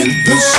in the